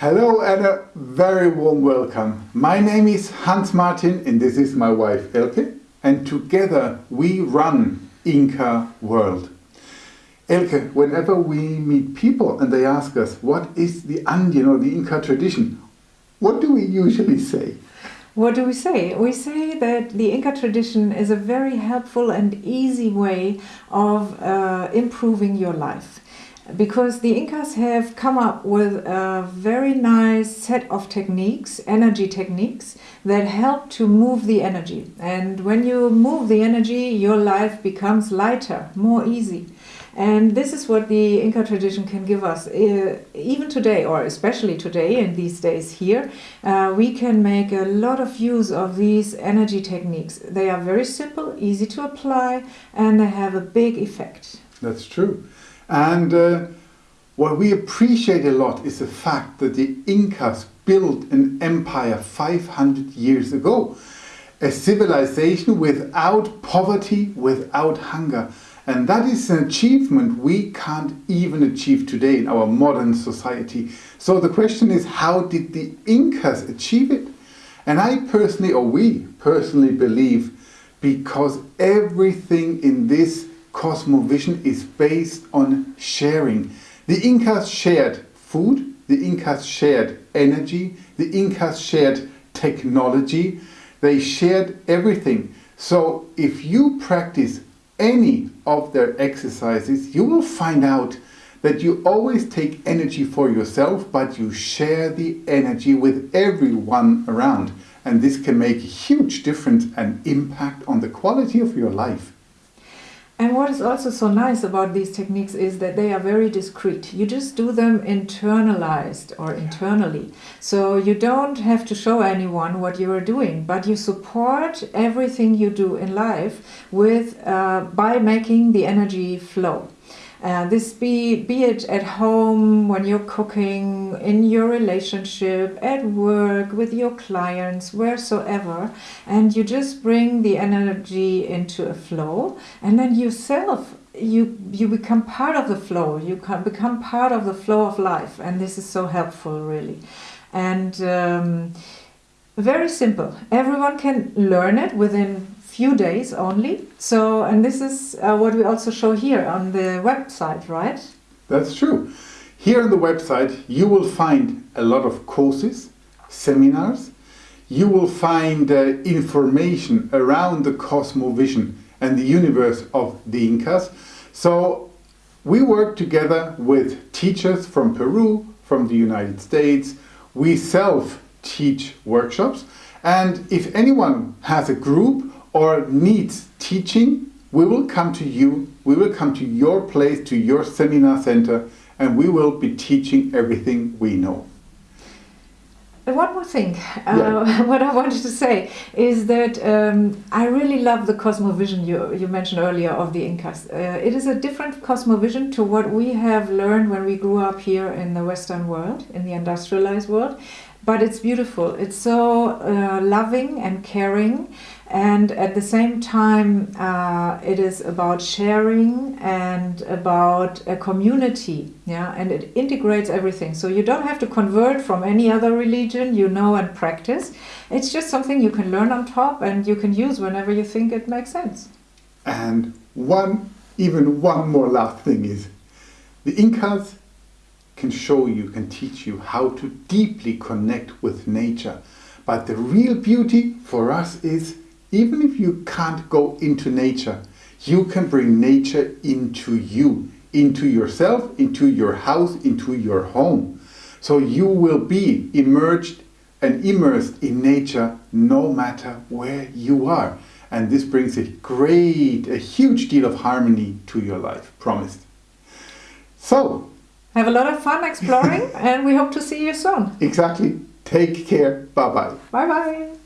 Hello and a very warm welcome. My name is Hans Martin and this is my wife Elke and together we run Inca World. Elke, whenever we meet people and they ask us what is the Andean or the Inca tradition, what do we usually say? What do we say? We say that the Inca tradition is a very helpful and easy way of uh, improving your life because the Incas have come up with a very nice set of techniques, energy techniques, that help to move the energy. And when you move the energy, your life becomes lighter, more easy. And this is what the Inca tradition can give us. Uh, even today, or especially today in these days here, uh, we can make a lot of use of these energy techniques. They are very simple, easy to apply, and they have a big effect. That's true. And uh, what we appreciate a lot is the fact that the Incas built an empire 500 years ago. A civilization without poverty, without hunger. And that is an achievement we can't even achieve today in our modern society. So the question is, how did the Incas achieve it? And I personally, or we personally believe, because everything in this cosmovision is based on sharing. The Incas shared food, the Incas shared energy, the Incas shared technology, they shared everything. So if you practice any of their exercises, you will find out that you always take energy for yourself, but you share the energy with everyone around. And this can make a huge difference and impact on the quality of your life. And what is also so nice about these techniques is that they are very discreet. You just do them internalized or internally. So you don't have to show anyone what you are doing, but you support everything you do in life with uh, by making the energy flow. Uh, this be, be it at home, when you're cooking, in your relationship, at work, with your clients, wheresoever, and you just bring the energy into a flow, and then yourself you you become part of the flow you can become part of the flow of life and this is so helpful really. And um, very simple everyone can learn it within few days only. So, and this is uh, what we also show here on the website, right? That's true. Here on the website, you will find a lot of courses, seminars. You will find uh, information around the cosmovision and the universe of the Incas. So we work together with teachers from Peru, from the United States. We self-teach workshops. And if anyone has a group or needs teaching, we will come to you, we will come to your place, to your seminar center, and we will be teaching everything we know. One more thing, uh, what I wanted to say is that um, I really love the cosmovision you, you mentioned earlier of the Incas. Uh, it is a different cosmovision to what we have learned when we grew up here in the Western world, in the industrialized world but it's beautiful. It's so uh, loving and caring, and at the same time, uh, it is about sharing and about a community. Yeah, and it integrates everything. So you don't have to convert from any other religion you know and practice. It's just something you can learn on top and you can use whenever you think it makes sense. And one, even one more last thing is, the Incas can show you, can teach you how to deeply connect with nature. But the real beauty for us is, even if you can't go into nature, you can bring nature into you, into yourself, into your house, into your home. So you will be immersed and immersed in nature no matter where you are. And this brings a great, a huge deal of harmony to your life, promised. So, have a lot of fun exploring and we hope to see you soon. Exactly. Take care. Bye-bye. Bye-bye.